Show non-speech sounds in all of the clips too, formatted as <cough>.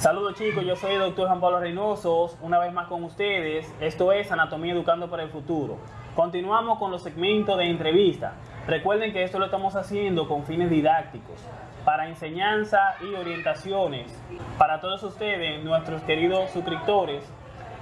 Saludos chicos, yo soy el doctor Juan Pablo Reynoso, una vez más con ustedes. Esto es Anatomía Educando para el Futuro. Continuamos con los segmentos de entrevista. Recuerden que esto lo estamos haciendo con fines didácticos, para enseñanza y orientaciones para todos ustedes, nuestros queridos suscriptores.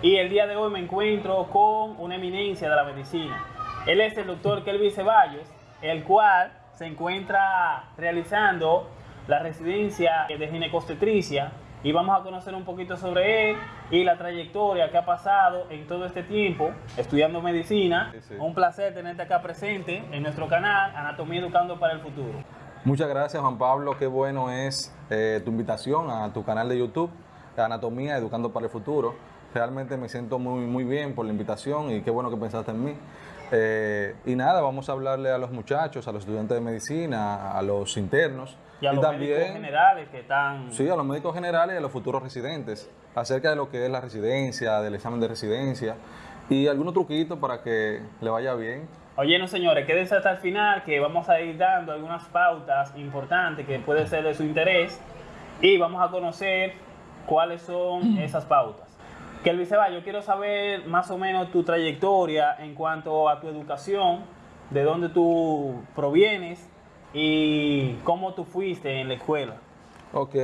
Y el día de hoy me encuentro con una eminencia de la medicina. Él es el doctor Kelvin Ceballos, el cual se encuentra realizando la residencia de ginecostetricia y vamos a conocer un poquito sobre él y la trayectoria que ha pasado en todo este tiempo estudiando medicina. Sí, sí. Un placer tenerte acá presente en nuestro canal Anatomía Educando para el Futuro. Muchas gracias Juan Pablo, qué bueno es eh, tu invitación a tu canal de YouTube, Anatomía Educando para el Futuro. Realmente me siento muy, muy bien por la invitación y qué bueno que pensaste en mí. Eh, y nada, vamos a hablarle a los muchachos, a los estudiantes de medicina, a los internos Y a los médicos generales que están... Sí, a los médicos generales y a los futuros residentes, acerca de lo que es la residencia, del examen de residencia y algunos truquitos para que le vaya bien. Oye, no señores, quédense hasta el final que vamos a ir dando algunas pautas importantes que pueden ser de su interés y vamos a conocer cuáles son <clears throat> esas pautas. Kelvin Ceballos, quiero saber más o menos tu trayectoria en cuanto a tu educación, de dónde tú provienes y cómo tú fuiste en la escuela. Ok,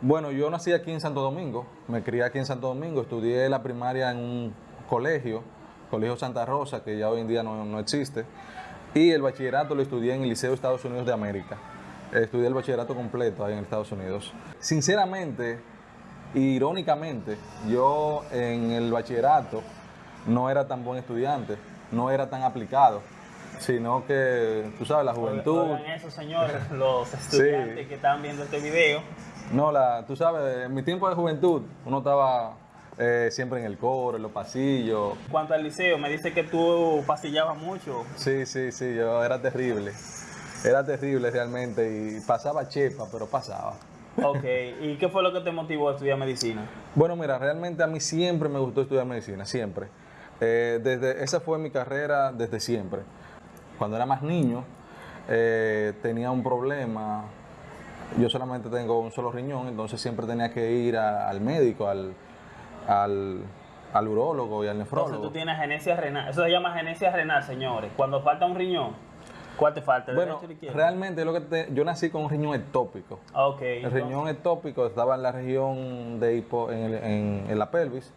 bueno, yo nací aquí en Santo Domingo, me crié aquí en Santo Domingo, estudié la primaria en un colegio, Colegio Santa Rosa, que ya hoy en día no, no existe, y el bachillerato lo estudié en el Liceo de Estados Unidos de América. Estudié el bachillerato completo ahí en Estados Unidos. Sinceramente, irónicamente, yo en el bachillerato no era tan buen estudiante, no era tan aplicado, sino que, tú sabes, la juventud... Oigan eso, señores, <laughs> los estudiantes que están viendo este video. No, la, tú sabes, en mi tiempo de juventud uno estaba eh, siempre en el coro, en los pasillos. En cuanto al liceo, me dice que tú pasillabas mucho. Sí, sí, sí, yo era terrible. Era terrible realmente y pasaba chepa, pero pasaba. Ok, ¿y qué fue lo que te motivó a estudiar medicina? Bueno, mira, realmente a mí siempre me gustó estudiar medicina, siempre. Eh, desde, esa fue mi carrera desde siempre. Cuando era más niño eh, tenía un problema, yo solamente tengo un solo riñón, entonces siempre tenía que ir a- al médico, al, al, al urólogo y al nefrólogo. Entonces tú tienes genesia renal. Eso se llama genesia renal, señores. Cuando falta un riñón, ¿cuál te falta? ¿El Bueno, el realmente lo que te- yo nací con un riñón ectópico. Ok. El entonces- riñón ectópico estaba en la región de hipo, en, el- en- en la pelvis.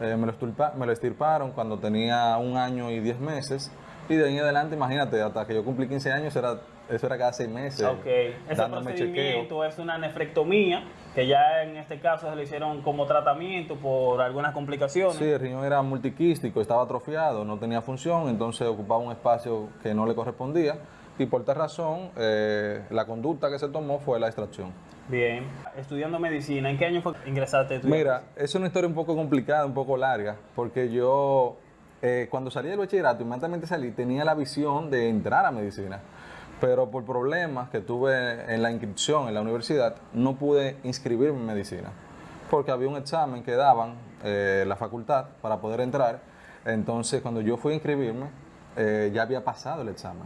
Eh, me, lo estirpa- me lo estirparon cuando tenía un año y diez meses. Y de ahí en adelante, imagínate, hasta que yo cumplí 15 años, era, eso era cada seis meses. Ok, ese dándome procedimiento es una nefrectomía, que ya en este caso se le hicieron como tratamiento por algunas complicaciones. Sí, el riñón era multiquístico, estaba atrofiado, no tenía función, entonces ocupaba un espacio que no le correspondía. Y por tal razón, eh, la conducta que se tomó fue la extracción. Bien. Estudiando medicina, ¿en qué año fue que ingresaste a? Mira, es una historia un poco complicada, un poco larga, porque yo eh, cuando salí del bachillerato, inmediatamente salí, tenía la visión de entrar a medicina, pero por problemas que tuve en la inscripción en la universidad, no pude inscribirme en medicina, porque había un examen que daban eh, la facultad para poder entrar, entonces cuando yo fui a inscribirme, eh, ya había pasado el examen.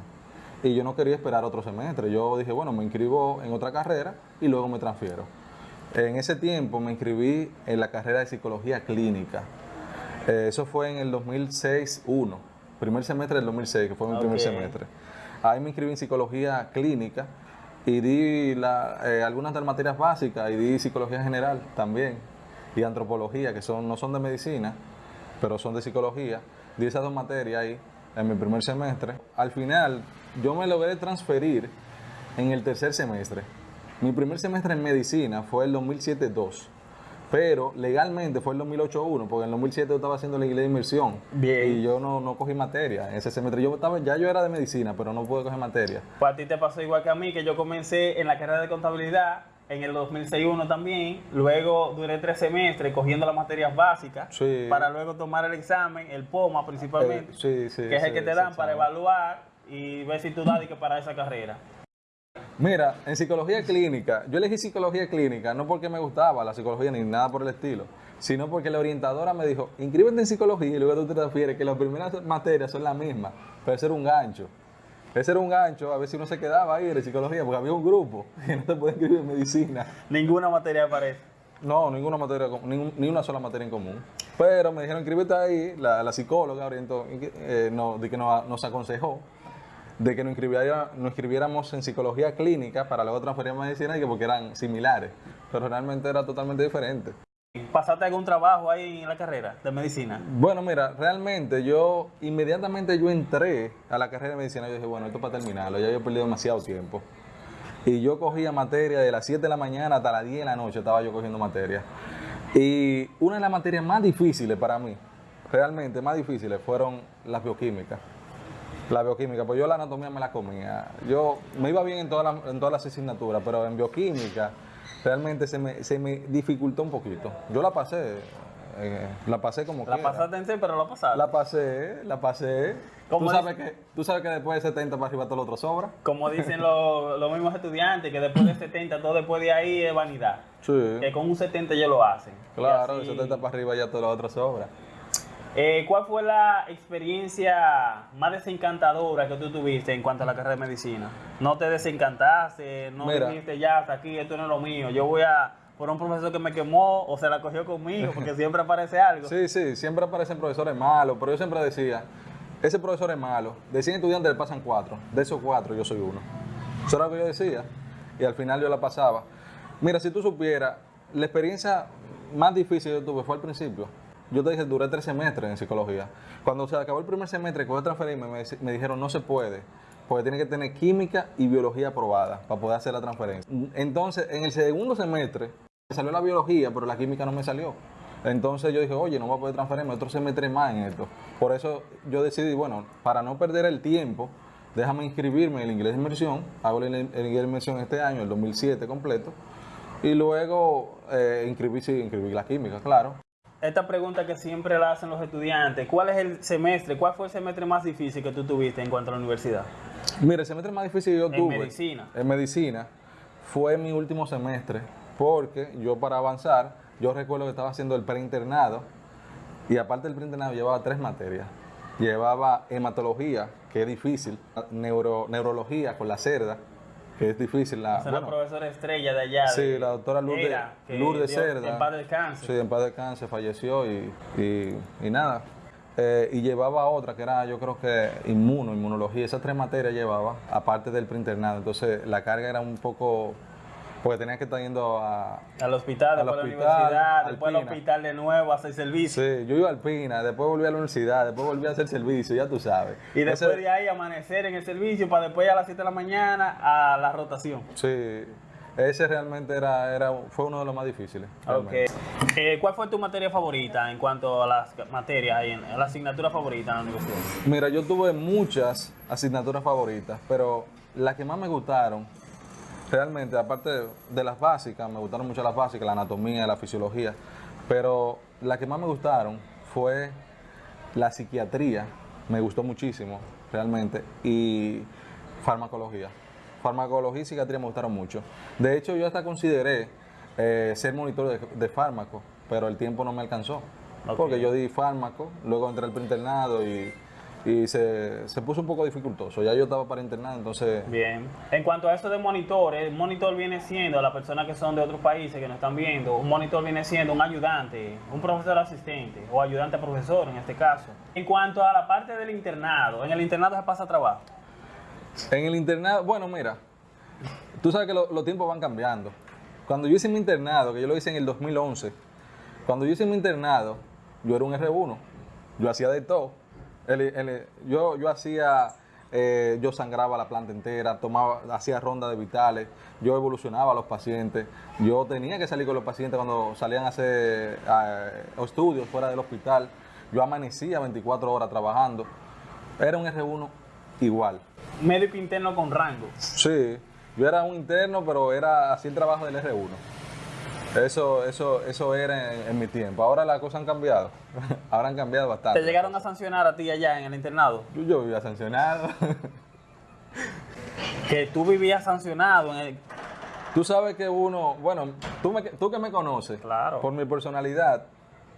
Y yo no quería esperar otro semestre. Yo dije, bueno, me inscribo en otra carrera y luego me transfiero. En ese tiempo me inscribí en la carrera de psicología clínica. Eh, eso fue en el 2006-1, primer semestre del 2006, que fue mi primer semestre. Ahí me inscribí en psicología clínica y di eh, algunas de las materias básicas y di psicología general también y antropología, que son, no son de medicina, pero son de psicología. Di esas dos materias ahí en mi primer semestre. Al final, yo me logré transferir en el tercer semestre. Mi primer semestre en medicina fue el 2007-2, pero legalmente fue el 2008-1, porque en el 2007 yo estaba haciendo la inglés de inmersión Bien. y yo no, no cogí materia en ese semestre. Yo estaba, ya yo era de medicina, pero no pude coger materia. Pues a ti te pasó igual que a mí, que yo comencé en la carrera de contabilidad en el 2006-1 también. Luego duré tres semestres cogiendo las materias básicas Sí. para luego tomar el examen, el POMA principalmente, Eh, sí, sí, que es el que te dan para evaluar y ver si tú das y que para esa carrera. Mira, en psicología clínica, yo elegí psicología clínica no porque me gustaba la psicología ni nada por el estilo, sino porque la orientadora me dijo, inscríbete en psicología y luego tú te refieres que las primeras materias son las mismas, pero ese era un gancho. Ese era un gancho, a ver si uno se quedaba ahí de psicología, porque había un grupo <laughs> y no te puede inscribir en medicina. Ninguna materia aparece. No, ninguna materia, ningún- ni una sola materia en común. Pero me dijeron, inscríbete ahí, la, la psicóloga orientó, eh, no, de que nos, nos aconsejó de que nos, inscribiera- nos inscribiéramos en psicología clínica para luego transferir a medicina y que porque eran similares, pero realmente era totalmente diferente. ¿Pasaste algún trabajo ahí en la carrera de medicina? Bueno, mira, realmente yo, inmediatamente yo entré a la carrera de medicina, yo dije, bueno, esto es para terminarlo, ya yo he perdido demasiado tiempo. Y yo cogía materia de las 7 de la mañana hasta las 10 de la noche, estaba yo cogiendo materia. Y una de las materias más difíciles para mí, realmente más difíciles, fueron las bioquímicas. La bioquímica, pues yo la anatomía me la comía. Yo me iba bien en todas las, en todas las asignaturas, pero en bioquímica realmente se me, se me dificultó un poquito. Yo la pasé, eh, la pasé como La quiera. pasaste en C, pero la pasaste. La pasé, la pasé. ¿Cómo Tú sabes, que, tú sabes que después de 70 para arriba todo lo otro sobra. Como dicen los, los mismos estudiantes, que después de 70, todo después de ahí es vanidad. Sí. Que con un 70 ya lo hacen. Claro, de así- 70 para arriba ya todo lo otro sobra. Eh, ¿Cuál fue la experiencia más desencantadora que tú tuviste en cuanto a la carrera de medicina? ¿No te desencantaste? ¿No Mira. dijiste ya hasta aquí, esto no es lo mío? Yo voy a por un profesor que me quemó o se la cogió conmigo porque <laughs> siempre aparece algo. Sí, sí, siempre aparecen profesores malos, pero yo siempre decía, ese profesor es malo. De 100 estudiantes le pasan 4. De esos 4 yo soy uno. Eso era lo que yo decía. Y al final yo la pasaba. Mira, si tú supieras, la experiencia más difícil que yo tuve fue al principio. Yo te dije, duré tres semestres en psicología. Cuando se acabó el primer semestre, voy a transferirme, me, dijeron, no se puede, porque tiene que tener química y biología aprobada para poder hacer la transferencia. Entonces, en el segundo semestre, me salió la biología, pero la química no me salió. Entonces yo dije, oye, no voy a poder transferirme otro semestre más en esto. Por eso yo decidí, bueno, para no perder el tiempo, déjame inscribirme en el inglés de inmersión. Hago el, el inglés de inmersión este año, el 2007 completo. Y luego eh, inscribí, sí, inscribí la química, claro. Esta pregunta que siempre la hacen los estudiantes, ¿cuál es el semestre, cuál fue el semestre más difícil que tú tuviste en cuanto a la universidad? Mira, el semestre más difícil que yo En tuve medicina. en medicina fue mi último semestre, porque yo para avanzar, yo recuerdo que estaba haciendo el preinternado y aparte del preinternado llevaba tres materias. Llevaba hematología, que es difícil, neuro, neurología con la cerda, que es difícil. La, Esa es la bueno, profesora estrella de allá. sí, de- la doctora Lourdes, era, Lourdes dio- Cerda. En paz descanse. Sí, en paz descanse, falleció y, y, y nada. Eh, y llevaba otra que era, yo creo que inmuno, inmunología. Esas tres materias llevaba, aparte del preinternado. Entonces la carga era un poco. Porque tenía que estar yendo a. Al hospital, Al después a la universidad, al después al hospital de nuevo a hacer servicio. Sí, yo iba al PINA, después volví a la universidad, después volví a hacer servicio, ya tú sabes. Y después Ese- de ahí amanecer en el servicio para después a las 7 de la mañana a la rotación. Sí, ese realmente era, era, fue uno de los más difíciles. Ok. realmente. Eh, ¿Cuál fue tu materia favorita en cuanto a las materias, ahí en, a la asignatura favorita en la universidad? Mira, yo tuve muchas asignaturas favoritas, pero las que más me gustaron, realmente, aparte de, de las básicas, me gustaron mucho las básicas, la anatomía, la fisiología, pero las que más me gustaron fue la psiquiatría, me gustó muchísimo, realmente, y farmacología. Farmacología y psiquiatría me gustaron mucho. De hecho, yo hasta consideré eh, ser monitor de, de fármaco, pero el tiempo no me alcanzó. Porque yo di fármaco, luego entré al preinternado y, y se, se puso un poco dificultoso. Ya yo estaba para internado, entonces... Bien. En cuanto a eso de monitores, monitor viene siendo, las personas que son de otros países que nos están viendo, un monitor viene siendo un ayudante, un profesor asistente o ayudante a profesor en este caso. En cuanto a la parte del internado, en el internado se pasa trabajo. En el internado, bueno, mira, tú sabes que lo- los tiempos van cambiando. Cuando yo hice mi internado, que yo lo hice en el 2011, cuando yo hice mi internado, yo era un R1, yo hacía de todo. El- el- yo, yo hacía, eh, yo sangraba la planta entera, tomaba, hacía rondas de vitales, yo evolucionaba a los pacientes, yo tenía que salir con los pacientes cuando salían a hacer eh, estudios fuera del hospital, yo amanecía 24 horas trabajando, era un R1 igual. Médico interno con rango. Sí, yo era un interno, pero era así el trabajo del R1. Eso, eso, eso era en, en mi tiempo. Ahora las cosas han cambiado. <laughs> Ahora han cambiado ¿Te bastante. llegaron a sancionar a ti allá en el internado? Yo, yo vivía sancionado. <laughs> Que tú vivías sancionado en el... tú sabes que uno, bueno, tú, me- tú que me conoces, Claro. por mi personalidad,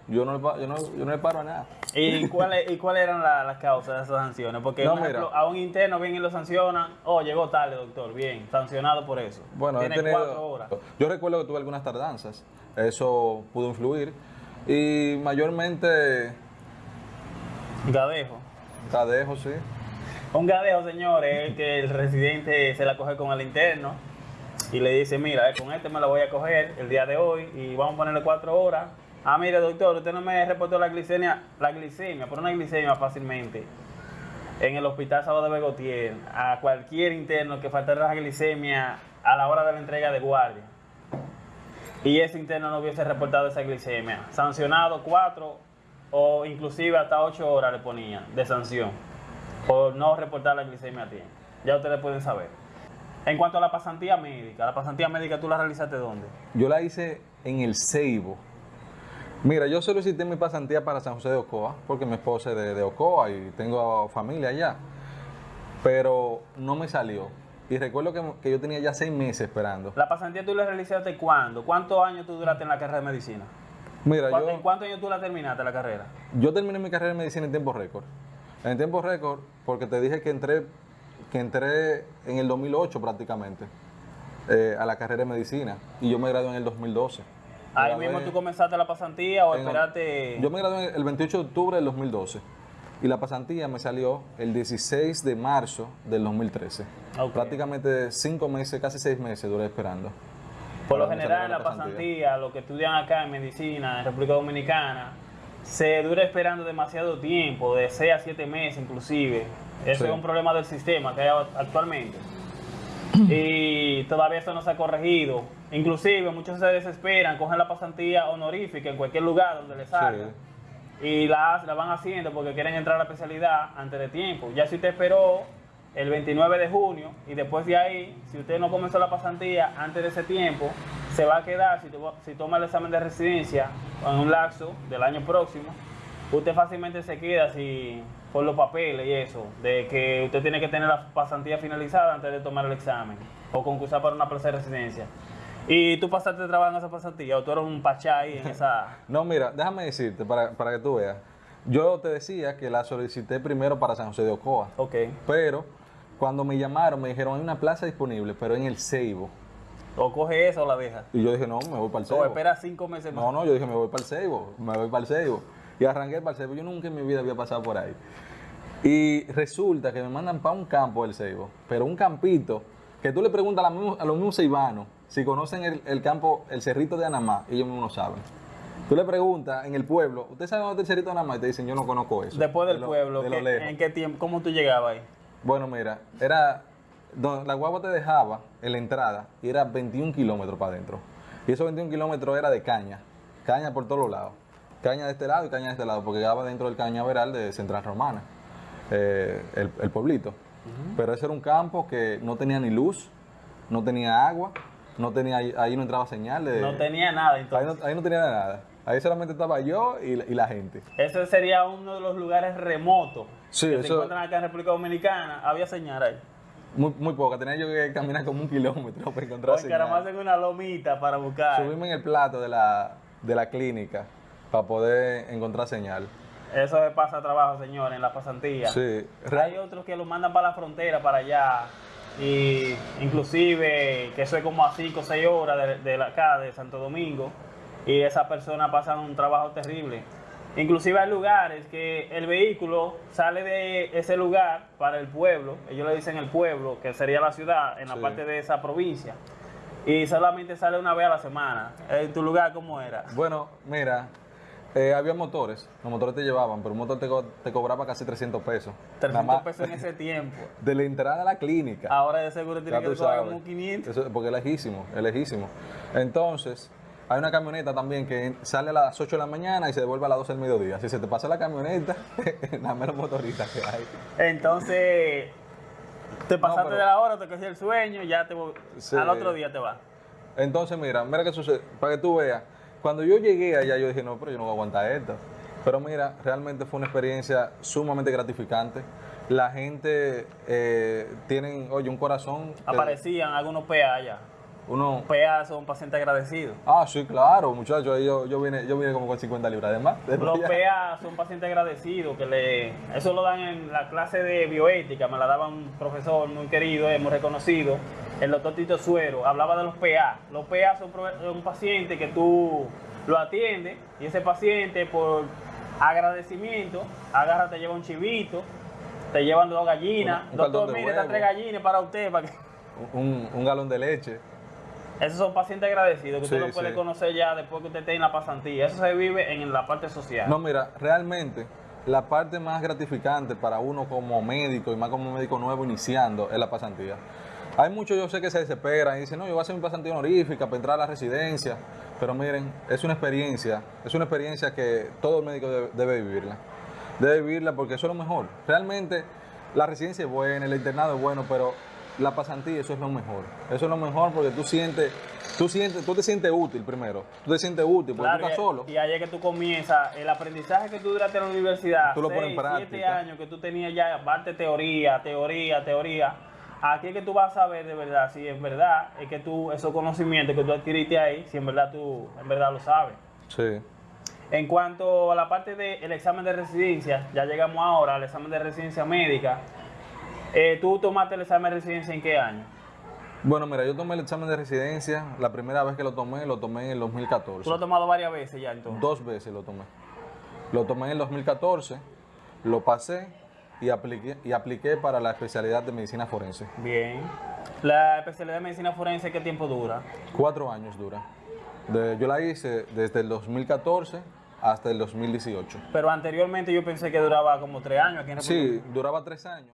yo no, yo no, yo no le paro a nada. ¿Y cuáles y cuáles eran la- las causas de esas sanciones? Porque, No, por ejemplo, mira. a un interno vienen y lo sancionan. Oh, llegó tarde, doctor. Bien, sancionado por eso. Bueno, Tiene tenido- cuatro horas. Yo recuerdo que tuve algunas tardanzas Eso pudo influir. Y mayormente Gadejo. Cadejo, sí. Un gadejo, señores, que el residente se la coge con el interno y le dice, mira, eh, con este me la voy a coger el día de hoy y vamos a ponerle cuatro horas. Ah, mire, doctor, usted no me reportó la glicemia, la glicemia, por una glicemia fácilmente. En el hospital Sábado de Begotier, a cualquier interno que faltara la glicemia a la hora de la entrega de guardia. Y ese interno no hubiese reportado esa glicemia. Sancionado cuatro o inclusive hasta ocho horas le ponían de sanción por no reportar la glicemia a tiempo. Ya ustedes pueden saber. En cuanto a la pasantía médica, ¿la pasantía médica tú la realizaste dónde? Yo la hice en el Ceibo. Mira, yo solicité mi pasantía para San José de Ocoa, porque mi esposa es de, de Ocoa y tengo familia allá. Pero no me salió. Y recuerdo que, que yo tenía ya seis meses esperando. ¿La pasantía tú la realizaste cuándo? ¿Cuántos años tú duraste en la carrera de medicina? Mira, ¿Cuánto- yo, ¿En cuántos años tú la terminaste la carrera? yo terminé mi carrera en medicina en tiempo récord. En tiempo récord, porque te dije que entré, que entré en el 2008 prácticamente eh, a la carrera de medicina. Y yo me gradué en el 2012. Ahí mismo tú comenzaste la pasantía o en- esperaste. Yo me gradué el 28 de octubre del 2012 y la pasantía me salió el 16 de marzo del 2013. Ok. Prácticamente cinco meses, casi seis meses duré esperando. Por lo general, la pasantía, lo que estudian acá en medicina, en República Dominicana, se dura esperando demasiado tiempo, de 6 a 7 meses inclusive. Eso Sí. es un problema del sistema que hay actualmente. Y todavía eso no se ha corregido. Inclusive muchos se desesperan, cogen la pasantía honorífica en cualquier lugar donde les salga. Y la, la van haciendo porque quieren entrar a la especialidad antes de tiempo. Ya si usted esperó el 29 de junio y después de ahí, si usted no comenzó la pasantía antes de ese tiempo, se va a quedar, si, to- si toma el examen de residencia en un lapso del año próximo, usted fácilmente se queda si, por los papeles y eso, de que usted tiene que tener la pasantía finalizada antes de tomar el examen o concursar para una plaza de residencia. Y tú pasaste trabajo en esa pasantía o tú eres un pachá ahí en <laughs> esa... No, mira, déjame decirte para, para que tú veas. Yo te decía que la solicité primero para San José de Ocoa, Ok. pero cuando me llamaron me dijeron hay una plaza disponible, pero en el Ceibo. O coge eso o la deja. Y yo dije, no, me voy para el O Ceibo. espera cinco meses más. No, no, yo dije, me voy para el Ceibo, me voy para el Ceibo. Y arranqué para el Ceibo. Yo nunca en mi vida había pasado por ahí. Y resulta que me mandan para un campo del Ceibo, pero un campito que tú le preguntas a, la a los mismos ceibanos si conocen el, el campo, el cerrito de Anamá, ellos mismos no saben. Tú le preguntas en el pueblo, ¿usted sabe dónde está el cerrito de Anamá? Y te dicen, yo no conozco eso. Después del De lo- pueblo, de lo ¿qué- lejos. ¿en qué tiempo? ¿Cómo tú llegabas ahí? Bueno, mira, era. donde la guagua te dejaba en la entrada y era 21 kilómetros para adentro. Y esos 21 kilómetros era de caña. Caña por todos lados. Caña de este lado y caña de este lado, porque quedaba dentro del cañaveral de Central Romana, eh, el, el pueblito. Pero ese era un campo que no tenía ni luz, no tenía agua, no tenía ahí no entraba señal. de- No tenía nada ahí, entonces. no, ahí no tenía nada. Ahí solamente estaba yo y, la- y la gente. Ese sería uno de los lugares remotos Sí, que se encuentran acá en República Dominicana. Había señal ahí. Muy, muy poca. Tenía yo que caminar como un kilómetro para encontrar Porque señal. más en una lomita para buscar. Subirme en el plato de la, de la clínica para poder encontrar señal. Eso se pasa trabajo, señores, en la pasantía. Sí. Hay otros que lo mandan para la frontera, para allá. Y inclusive que eso es como a 5 o 6 horas de, de la- acá, de Santo Domingo. Y esas personas pasan un trabajo terrible. Inclusive hay lugares que el vehículo sale de ese lugar para el pueblo. Ellos le dicen el pueblo, que sería la ciudad, en la Sí. parte de esa provincia. Y solamente sale una vez a la semana. ¿En tu lugar cómo era? Bueno, mira, eh, había motores. Los motores te llevaban, pero un motor te, co- te cobraba casi 300 pesos. Nada 300 más pesos en ese tiempo. <laughs> De la entrada a la clínica. Ahora de seguro tiene que cobrar como 500. Eso- porque es lejísimo, es lejísimo. Entonces, hay una camioneta también que sale a las 8 de la mañana y se devuelve a las 12 del mediodía. Si se te pasa la camioneta, <laughs> nada menos motoristas que hay. Entonces, te pasaste pero- de la hora, te cogió el sueño, ya te Sí. al otro día te vas. Entonces, mira, mira qué sucede. Para que tú veas, cuando yo llegué allá, yo dije, no, pero yo no voy a aguantar esto. Pero mira, realmente fue una experiencia sumamente gratificante. La gente eh, tienen, oye, un corazón. Aparecían algunos PA allá. uno... PA son pacientes agradecidos. Ah, sí, claro, muchachos, yo, yo, vine, yo vine como con 50 libras de más. <laughs> Los PA son pacientes agradecidos, que le, eso lo dan en la clase de bioética, me la daba un profesor muy querido, eh, muy reconocido, el doctor Tito Suero, hablaba de los PA. Los PA son un paciente que tú lo atiendes y ese paciente por agradecimiento, agarra, te lleva un chivito, te llevan dos gallinas, Un- un doctor, mire, estas tres gallinas para usted, para que... un, un galón de leche. Esos son pacientes agradecidos que Sí, usted lo puede sí. conocer ya después que usted esté en la pasantía. Eso se vive en la parte social. No, mira, realmente la parte más gratificante para uno como médico y más como médico nuevo iniciando es la pasantía. Hay muchos, yo sé que se desesperan y dicen, no, yo voy a hacer mi pasantía honorífica para entrar a la residencia. Pero miren, es una experiencia, es una experiencia que todo médico debe, debe vivirla. Debe vivirla porque eso es lo mejor. Realmente la residencia es buena, el internado es bueno, pero la pasantía eso es lo mejor. Eso es lo mejor porque tú sientes, tú sientes, tú te sientes útil primero. Tú te sientes útil porque Claro, tú estás y- solo. Y es que tú comienzas, el aprendizaje que tú duraste en la universidad, Tú lo pones en seis, siete años que tú tenías ya, parte teoría, teoría, teoría. Aquí es que tú vas a ver de verdad, si es verdad, es que tú, esos conocimientos que tú adquiriste ahí, si en verdad tú, en verdad lo sabes. Sí. En cuanto a la parte del examen de residencia, ya llegamos ahora al examen de residencia médica. Eh, ¿Tú tomaste el examen de residencia en qué año? Bueno, mira, yo tomé el examen de residencia, la primera vez que lo tomé, lo tomé en el Tú 2014. lo has tomado varias veces ya entonces. Dos veces lo tomé. Lo tomé en el 2014, lo pasé y apliqué, y apliqué para la especialidad de medicina forense. Bien. La especialidad de medicina forense, ¿qué tiempo dura? Cuatro años dura. De- yo la hice desde el 2014 hasta el 2018. Pero anteriormente yo pensé que duraba como tres años aquí en República Sí, duraba tres años.